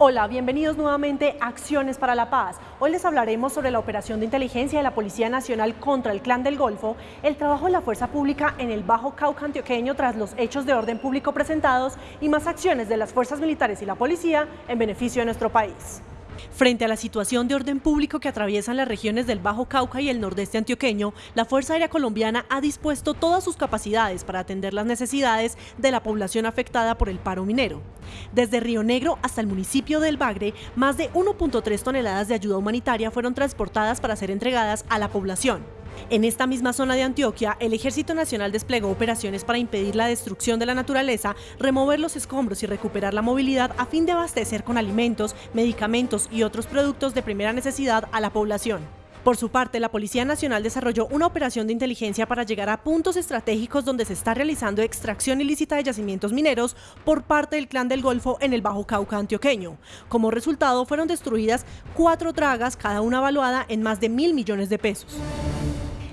Hola, bienvenidos nuevamente a Acciones para la Paz. Hoy les hablaremos sobre la operación de inteligencia de la Policía Nacional contra el Clan del Golfo, el trabajo de la fuerza pública en el Bajo Cauca antioqueño tras los hechos de orden público presentados y más acciones de las fuerzas militares y la policía en beneficio de nuestro país. Frente a la situación de orden público que atraviesan las regiones del Bajo Cauca y el nordeste antioqueño, la Fuerza Aérea Colombiana ha dispuesto todas sus capacidades para atender las necesidades de la población afectada por el paro minero. Desde Río Negro hasta el municipio del Bagre, más de 1.3 toneladas de ayuda humanitaria fueron transportadas para ser entregadas a la población. En esta misma zona de Antioquia, el Ejército Nacional desplegó operaciones para impedir la destrucción de la naturaleza, remover los escombros y recuperar la movilidad a fin de abastecer con alimentos, medicamentos y otros productos de primera necesidad a la población. Por su parte, la Policía Nacional desarrolló una operación de inteligencia para llegar a puntos estratégicos donde se está realizando extracción ilícita de yacimientos mineros por parte del Clan del Golfo en el Bajo Cauca antioqueño. Como resultado, fueron destruidas cuatro tragas, cada una evaluada en más de mil millones de pesos.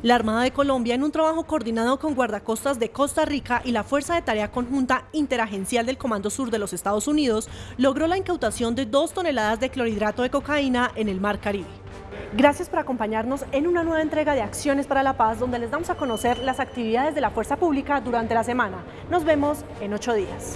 La Armada de Colombia, en un trabajo coordinado con guardacostas de Costa Rica y la Fuerza de Tarea Conjunta Interagencial del Comando Sur de los Estados Unidos, logró la incautación de dos toneladas de clorhidrato de cocaína en el Mar Caribe. Gracias por acompañarnos en una nueva entrega de Acciones para la Paz, donde les damos a conocer las actividades de la Fuerza Pública durante la semana. Nos vemos en ocho días.